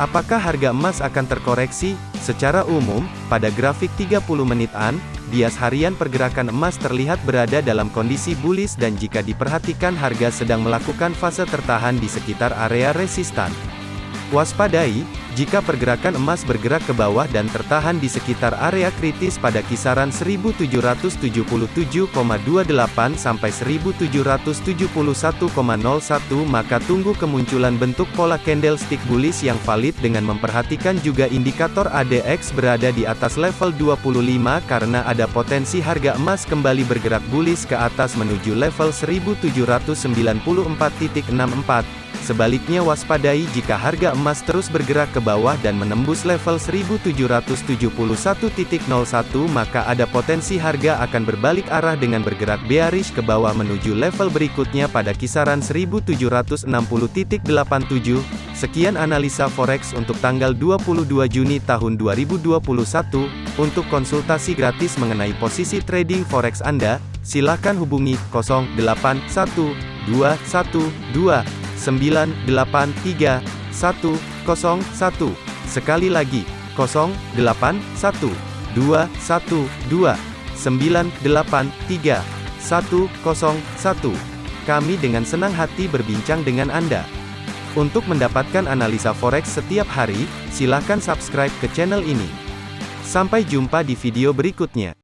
Apakah harga emas akan terkoreksi? Secara umum, pada grafik 30 menitan, bias harian pergerakan emas terlihat berada dalam kondisi bullish dan jika diperhatikan harga sedang melakukan fase tertahan di sekitar area resistan. Waspadai, jika pergerakan emas bergerak ke bawah dan tertahan di sekitar area kritis pada kisaran 1777,28 sampai 1771,01 maka tunggu kemunculan bentuk pola candlestick bullish yang valid dengan memperhatikan juga indikator ADX berada di atas level 25 karena ada potensi harga emas kembali bergerak bullish ke atas menuju level 1794.64 Sebaliknya waspadai jika harga emas terus bergerak ke bawah dan menembus level 1771.01 maka ada potensi harga akan berbalik arah dengan bergerak bearish ke bawah menuju level berikutnya pada kisaran 1760.87. Sekian analisa forex untuk tanggal 22 Juni tahun 2021. Untuk konsultasi gratis mengenai posisi trading forex Anda, silakan hubungi 081212 983 101. Sekali lagi, 081 212 983 101. Kami dengan senang hati berbincang dengan Anda. Untuk mendapatkan analisa forex setiap hari, silakan subscribe ke channel ini. Sampai jumpa di video berikutnya.